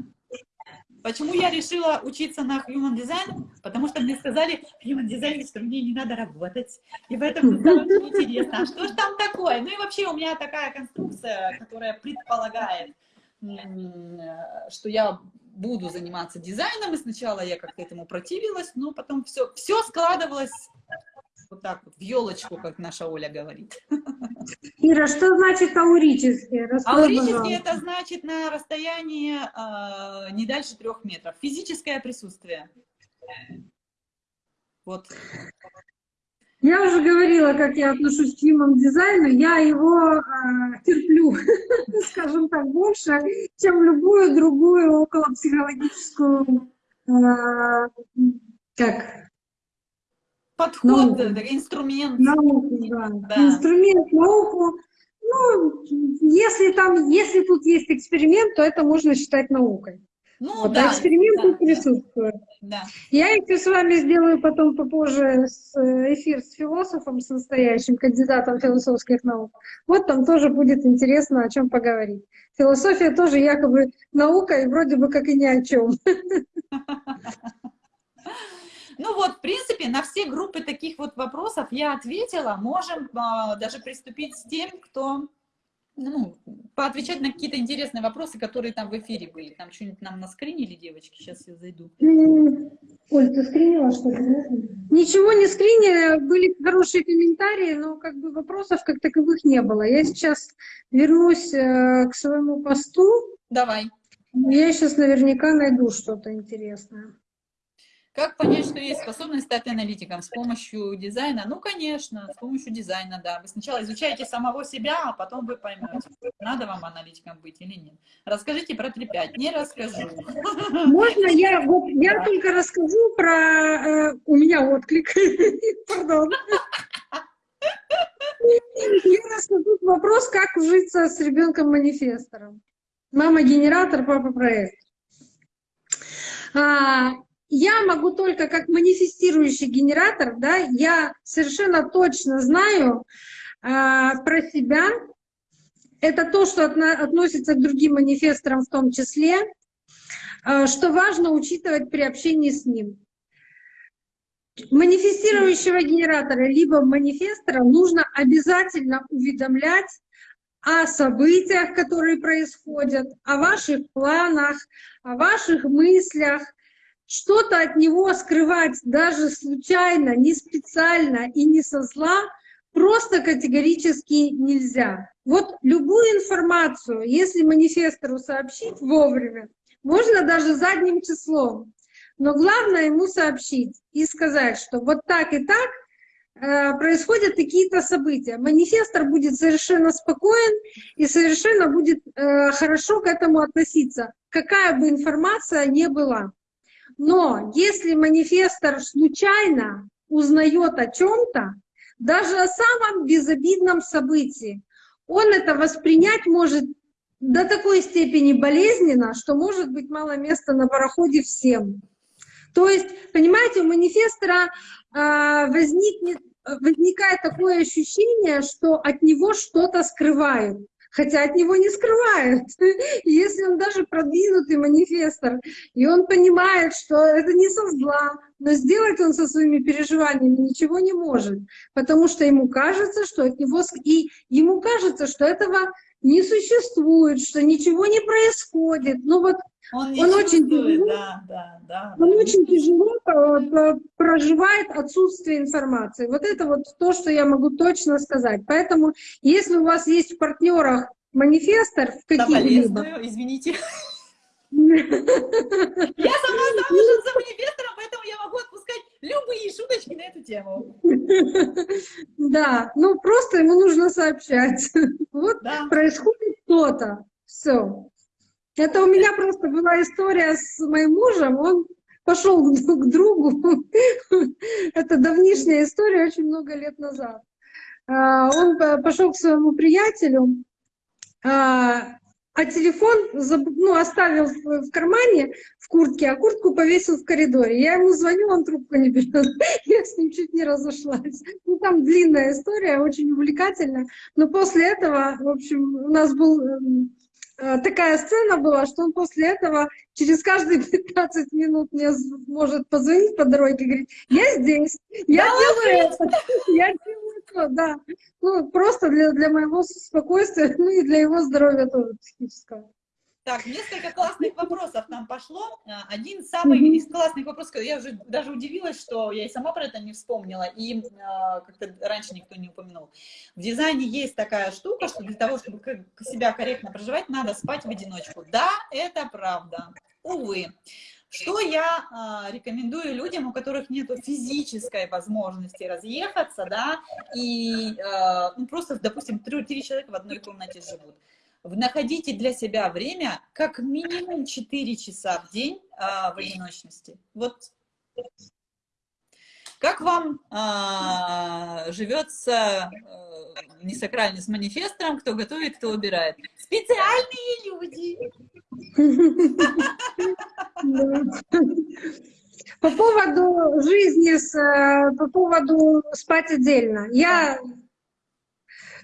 Почему я решила учиться на Human Design? Потому что мне сказали в Human Design, что мне не надо работать. И поэтому стало очень интересно, а что же там такое? Ну и вообще у меня такая конструкция, которая предполагает, что я буду заниматься дизайном. И сначала я как-то этому противилась, но потом все, все складывалось вот так вот, в елочку, как наша Оля говорит. Ира, что значит аурические? Раскрой, аурические это значит на расстоянии э, не дальше трех метров. Физическое присутствие. Вот. Я уже говорила, как я отношусь к human дизайну. Я его э, терплю, скажем так, больше, чем любую другую околопсихологическую э, как Подход, науку. инструмент. Науку, да. да. Инструмент, науку. Ну, если там, если тут есть эксперимент, то это можно считать наукой. Ну, вот, да, а эксперимент да, присутствует. Да. Я еще с вами сделаю потом попозже э, эфир с философом, с настоящим кандидатом философских наук. Вот там тоже будет интересно о чем поговорить. Философия тоже якобы наука, и вроде бы как и ни о чем. Ну вот, в принципе, на все группы таких вот вопросов я ответила. Можем а, даже приступить с тем, кто ну, поотвечать на какие-то интересные вопросы, которые там в эфире были. Там что-нибудь нам наскринили, девочки? Сейчас я зайду. Оль, ты скринила что-то? Ничего не скринили, были хорошие комментарии, но как бы вопросов как таковых не было. Я сейчас вернусь э, к своему посту. Давай. Я сейчас наверняка найду что-то интересное. Как понять, что есть способность стать аналитиком? С помощью дизайна? Ну, конечно, с помощью дизайна, да. Вы сначала изучаете самого себя, а потом вы поймете, надо вам аналитиком быть или нет. Расскажите про 3.5. Не расскажу. Можно я, вот, я да. только расскажу про... Э, у меня отклик. Пардон. Я расскажу вопрос, как ужиться с ребенком-манифестором. Мама-генератор, папа-проект. Я могу только как манифестирующий генератор, да, я совершенно точно знаю э, про себя. Это то, что отно, относится к другим манифесторам в том числе, э, что важно учитывать при общении с ним. Манифестирующего генератора либо манифестора нужно обязательно уведомлять о событиях, которые происходят, о ваших планах, о ваших мыслях, что-то от него скрывать даже случайно, не специально и не со зла просто категорически нельзя. Вот любую информацию, если манифестору сообщить вовремя, можно даже задним числом, но главное ему сообщить и сказать, что вот так и так э, происходят какие-то события. Манифестор будет совершенно спокоен и совершенно будет э, хорошо к этому относиться, какая бы информация ни была. Но если манифестор случайно узнает о чем-то, даже о самом безобидном событии, он это воспринять может до такой степени болезненно, что может быть мало места на пароходе всем. То есть, понимаете, у манифестора э, возникнет, возникает такое ощущение, что от него что-то скрывают хотя от него не скрывают. Если он даже продвинутый манифестор, и он понимает, что это не со зла, но сделать он со своими переживаниями ничего не может, потому что ему кажется, что от него... И ему кажется, что этого не существует, что ничего не происходит. Ну вот он, он очень тяжело, да, да, да, он очень тяжело проживает отсутствие информации. Вот это вот то, что я могу точно сказать. Поэтому, если у вас есть в партнерах манифестор в каких-либо... извините. Я сама замужем за манифестором, поэтому я могу отпускать любые шуточки на эту тему. Да, ну просто ему нужно сообщать. Вот происходит что-то. Все. Это у меня просто была история с моим мужем. Он пошел к другу. Это давнишняя история, очень много лет назад. А, он пошел к своему приятелю, а, телефон ну, оставил в кармане, в куртке, а куртку повесил в коридоре. Я ему звоню, он трубку не берет. Я с ним чуть не разошлась. Ну, там длинная история, очень увлекательная. Но после этого, в общем, у нас был эм, Э, такая сцена была, что он после этого через каждые 15 минут мне может позвонить по дороге и говорить, я здесь, я да, делаю это, я делаю это, да. Ну, просто для, для моего спокойствия, ну и для его здоровья тоже психического. Так, несколько классных вопросов нам пошло. А, один самый mm -hmm. из классных вопросов, я уже даже удивилась, что я и сама про это не вспомнила, и э, как-то раньше никто не упомянул. В дизайне есть такая штука, что для того, чтобы себя корректно проживать, надо спать в одиночку. Да, это правда. Увы. Что я э, рекомендую людям, у которых нет физической возможности разъехаться, да, и э, ну, просто, допустим, три, человека в одной комнате живут находите для себя время как минимум 4 часа в день а, в одиночности. Вот как вам а, живется а, не сакральный с манифестором, кто готовит, кто убирает? Специальные люди. По поводу жизни, с, э, по поводу спать отдельно. Я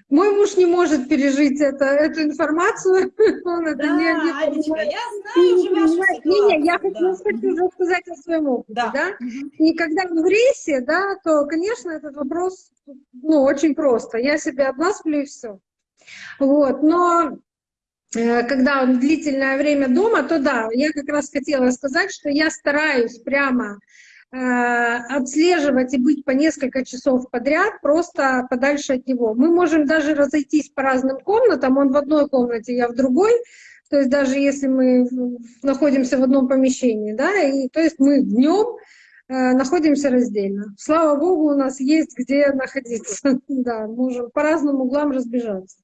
мой муж не может пережить это, эту информацию. Он это да, не, не Анечка, я знаю уже вашу. Не, не, я хочу, да. уже сказать о своем опыте, да. да? И когда в рейсе, да, то, конечно, этот вопрос, ну, очень просто. Я себя обласплю и все. Вот, но когда он длительное время дома, то да, я как раз хотела сказать, что я стараюсь прямо Э, отслеживать и быть по несколько часов подряд просто подальше от него. Мы можем даже разойтись по разным комнатам, он в одной комнате, я в другой, то есть даже если мы находимся в одном помещении, да, и то есть мы днем э, находимся раздельно. Слава Богу, у нас есть где находиться, да, можем по разным углам разбежаться.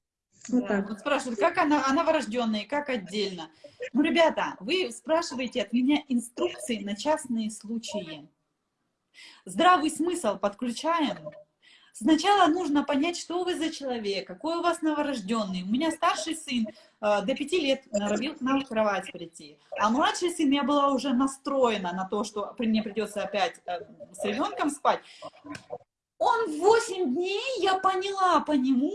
Вот, да. вот спрашивают, как она, она новорожденная, как отдельно. Ну, ребята, вы спрашиваете от меня инструкции на частные случаи. Здравый смысл подключаем. Сначала нужно понять, что вы за человек, какой у вас новорожденный. У меня старший сын э, до пяти лет норовил к нам в кровать прийти. А младший сын, я была уже настроена на то, что мне придется опять э, с ребенком спать. Он 8 дней, я поняла по нему,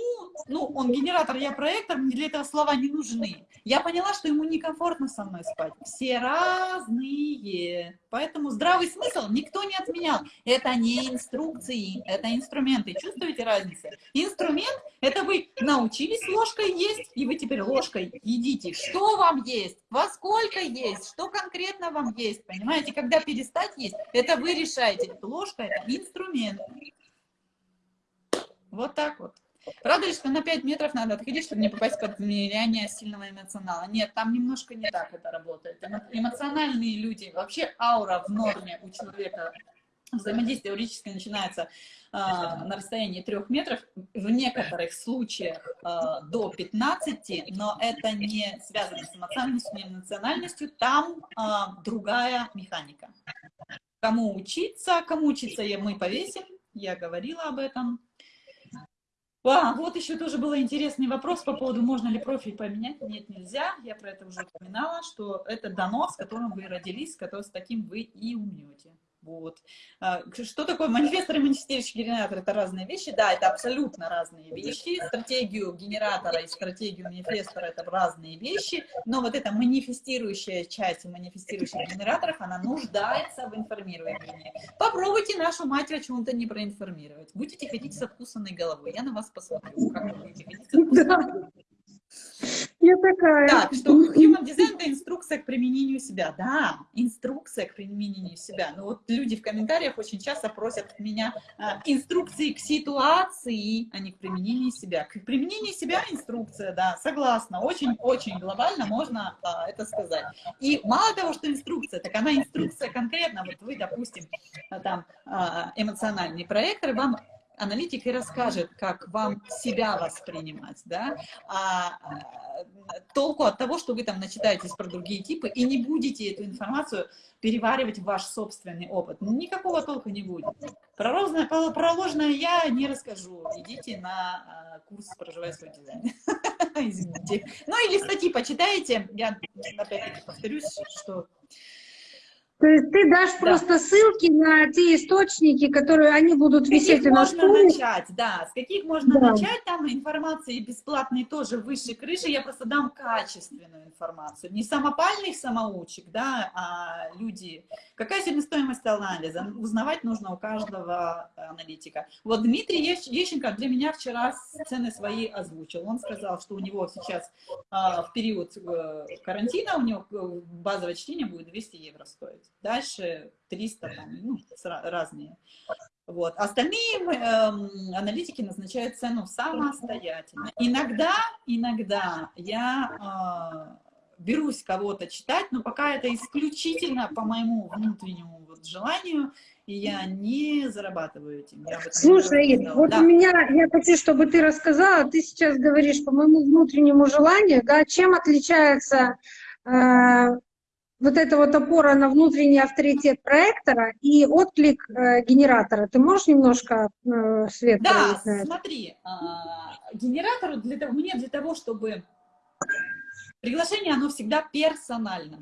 ну, он генератор, я проектор, мне для этого слова не нужны. Я поняла, что ему некомфортно со мной спать. Все разные. Поэтому здравый смысл никто не отменял. Это не инструкции, это инструменты. Чувствуете разницу? Инструмент – это вы научились ложкой есть, и вы теперь ложкой едите. Что вам есть? Во сколько есть? Что конкретно вам есть? Понимаете, когда перестать есть, это вы решаете. Ложка – это инструмент. Вот так вот. Правда что на 5 метров надо отходить, чтобы не попасть под влияние сильного эмоционала? Нет, там немножко не так это работает. Эмоциональные люди, вообще аура в норме у человека, взаимодействие теоретически начинается э, на расстоянии 3 метров, в некоторых случаях э, до 15, но это не связано с эмоциональностью, не эмоциональностью, там э, другая механика. Кому учиться, кому учиться мы повесим, я говорила об этом. А, вот еще тоже был интересный вопрос по поводу, можно ли профиль поменять. Нет, нельзя. Я про это уже упоминала, что это дано, с которым вы родились, с, которым, с таким вы и умрете. Вот. А, что такое манифестор и манифестирующий генератор? Это разные вещи. Да, это абсолютно разные вещи. Стратегию генератора и стратегию манифестора – это разные вещи. Но вот эта манифестирующая часть манифестирующих генераторов, она нуждается в информировании. Попробуйте нашу мать о чем-то не проинформировать. Будете ходить со вкусанной головой. Я на вас посмотрю, как вы будете ходить со вкусанной головой. Я такая. Так, что Human Design – это инструкция к применению себя. Да, инструкция к применению себя. Но вот люди в комментариях очень часто просят меня а, инструкции к ситуации, а не к применению себя. К применению себя инструкция, да, согласна. Очень-очень глобально можно а, это сказать. И мало того, что инструкция, так она инструкция конкретно. Вот вы, допустим, там а, эмоциональный проектор, вам аналитик и расскажет, как вам себя воспринимать, да, а, а толку от того, что вы там начитаетесь про другие типы и не будете эту информацию переваривать в ваш собственный опыт. Никакого толка не будет. Про, розное, про ложное я не расскажу. Идите на а, курс «Проживай свой дизайн». Извините. Ну или статьи почитайте. Я опять-таки повторюсь, что то есть ты дашь да. просто ссылки на те источники, которые они будут с висеть на можно стуле? начать, да, с каких можно да. начать, там информации бесплатные тоже выше крыши, я просто дам качественную информацию, не самопальных самоучек, да, а люди, какая себестоимость анализа, узнавать нужно у каждого аналитика. Вот Дмитрий Ещенко для меня вчера цены свои озвучил, он сказал, что у него сейчас а, в период э, карантина, у него э, базовое чтение будет 200 евро стоить дальше 300, там, ну, разные. Вот. Остальные э, аналитики назначают цену самостоятельно. Иногда, иногда я э, берусь кого-то читать, но пока это исключительно по моему внутреннему вот желанию, и я не зарабатываю этим. Слушай, вот да. у меня, я хочу, чтобы ты рассказала, ты сейчас говоришь по моему внутреннему желанию, да, чем отличается э, вот эта вот опора на внутренний авторитет проектора и отклик э, генератора. Ты можешь немножко э, свет Да, смотри, э, генератору для того, мне для того, чтобы Приглашение, оно всегда персонально.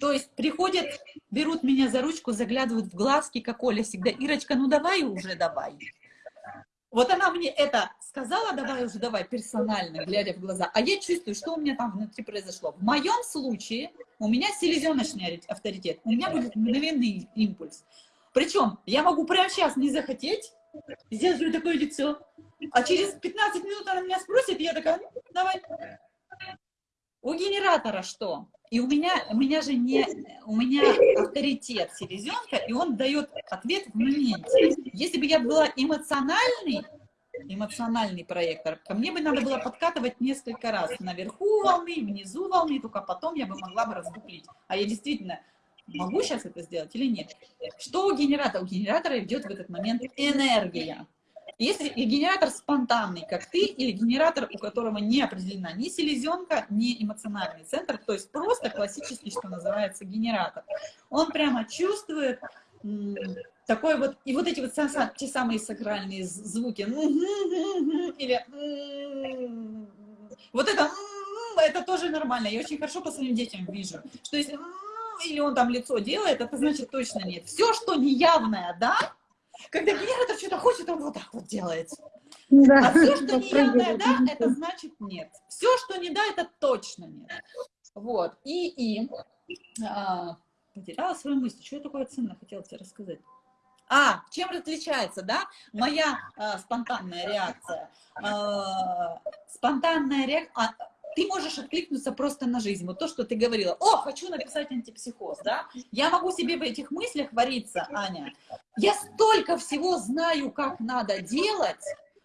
То есть приходят, берут меня за ручку, заглядывают в глазки, как Оля всегда, Ирочка, ну давай уже, давай. Вот она мне это сказала, давай уже, давай, персонально, глядя в глаза. А я чувствую, что у меня там внутри произошло. В моем случае у меня селезеночный авторитет, у меня будет мгновенный импульс. Причем я могу прямо сейчас не захотеть, сделать такое лицо, а через 15 минут она меня спросит, и я такая, ну, давай. У генератора что? И у меня, у меня же не, у меня авторитет селезенка, и он дает ответ в моменте. Если бы я была эмоциональный, эмоциональный проектор, ко мне бы надо было подкатывать несколько раз. Наверху волны, внизу волны, только потом я бы могла бы раздуплить. А я действительно могу сейчас это сделать или нет? Что у генератора? У генератора идет в этот момент энергия. Если генератор спонтанный, как ты, или генератор, у которого не определена ни селезенка, ни эмоциональный центр, то есть просто классический, что называется, генератор, он прямо чувствует такой вот, и вот эти вот те самые сакральные звуки, или вот это, это тоже нормально, я очень хорошо по своим детям вижу, что если или он там лицо делает, это значит точно нет. Все, что неявное, да, когда генератор что-то хочет, он вот так вот делает. Да. А все, что не явное да, это значит нет. Все, что не да, это точно нет. Вот. И, и а, потеряла свою мысль. Что я такое ценное хотела тебе рассказать? А, чем различается, да, моя а, спонтанная реакция? А, спонтанная реакция ты можешь откликнуться просто на жизнь. Вот то, что ты говорила, о, хочу написать антипсихоз, да? Я могу себе в этих мыслях вариться, Аня. Я столько всего знаю, как надо делать,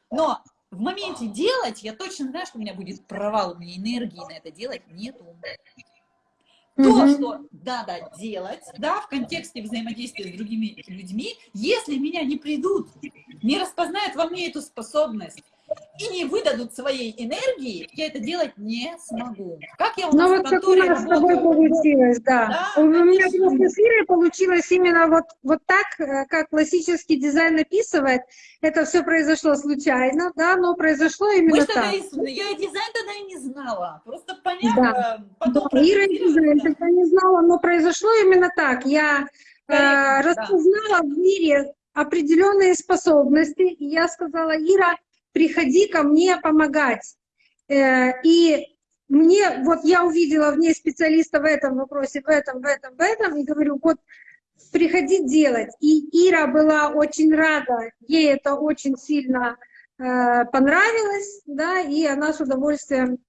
но в моменте делать, я точно знаю, что у меня будет провал, у меня энергии на это делать нету. То, mm что надо делать, да, в контексте взаимодействия с другими людьми, если меня не придут, не распознают во мне эту способность, и не выдадут своей энергии, я это делать не смогу. Как я у нас Ну вот как у нас с тобой получилось, да. да у меня просто с Ирой получилось именно вот, вот так, э, как классический дизайн описывает. Это все произошло случайно, да, но произошло именно Мы так. Тогда, я дизайн тогда и не знала. Просто понятно. Да. Потом да. Ира дизайн тогда не знала, но произошло именно так. Я э, распознала да. в мире определенные способности, и я сказала, Ира, приходи ко мне помогать. Э, и мне, вот я увидела в ней специалиста в этом вопросе, в этом, в этом, в этом, и говорю, вот приходи делать. И Ира была очень рада, ей это очень сильно э, понравилось, да, и она с удовольствием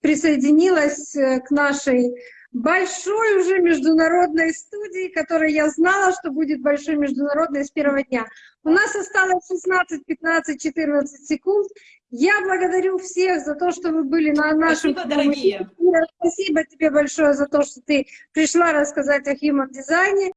присоединилась э, к нашей большой уже международной студии, которой я знала, что будет большой международной с первого дня. У нас осталось 16, 15, 14 секунд. Я благодарю всех за то, что вы были на нашем... Спасибо, дорогие. Спасибо тебе большое за то, что ты пришла рассказать о human дизайне.